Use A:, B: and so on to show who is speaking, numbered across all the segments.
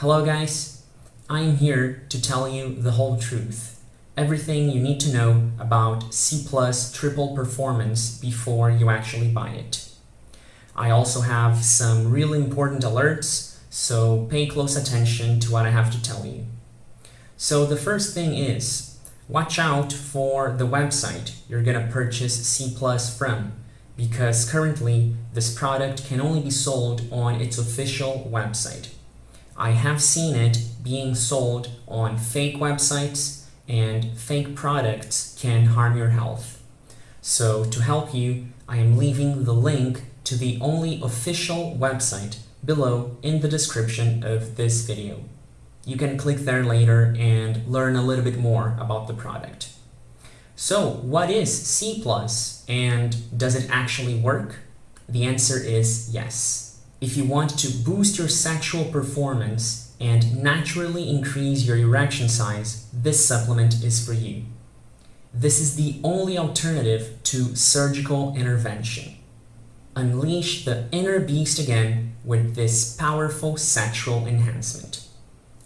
A: Hello guys, I'm here to tell you the whole truth. Everything you need to know about C triple performance before you actually buy it. I also have some really important alerts, so pay close attention to what I have to tell you. So the first thing is, watch out for the website you're gonna purchase C from because currently this product can only be sold on its official website. I have seen it being sold on fake websites and fake products can harm your health. So to help you, I am leaving the link to the only official website below in the description of this video. You can click there later and learn a little bit more about the product. So what is C+, and does it actually work? The answer is yes. If you want to boost your sexual performance and naturally increase your erection size, this supplement is for you. This is the only alternative to surgical intervention. Unleash the inner beast again with this powerful sexual enhancement.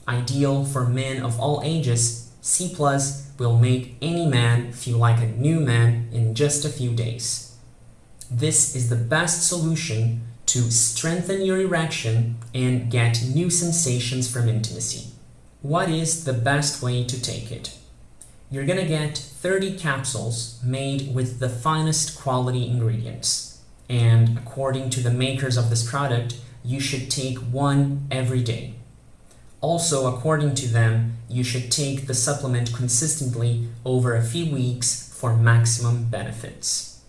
A: Ideal for men of all ages, C Plus will make any man feel like a new man in just a few days. This is the best solution to strengthen your erection and get new sensations from intimacy. What is the best way to take it? You're gonna get 30 capsules made with the finest quality ingredients. And according to the makers of this product, you should take one every day. Also, according to them, you should take the supplement consistently over a few weeks for maximum benefits.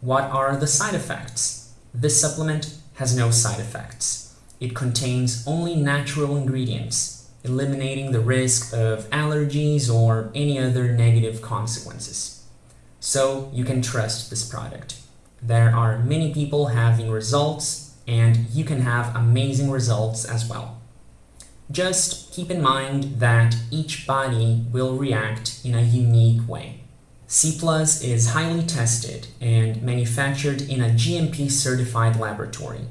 A: What are the side effects? This supplement has no side effects. It contains only natural ingredients, eliminating the risk of allergies or any other negative consequences. So you can trust this product. There are many people having results and you can have amazing results as well. Just keep in mind that each body will react in a unique way. C Plus is highly tested and manufactured in a GMP certified laboratory,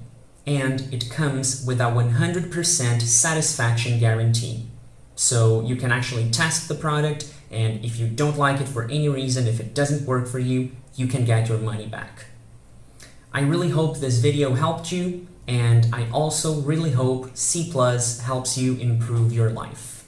A: and it comes with a 100% satisfaction guarantee. So you can actually test the product and if you don't like it for any reason, if it doesn't work for you, you can get your money back. I really hope this video helped you and I also really hope C Plus helps you improve your life.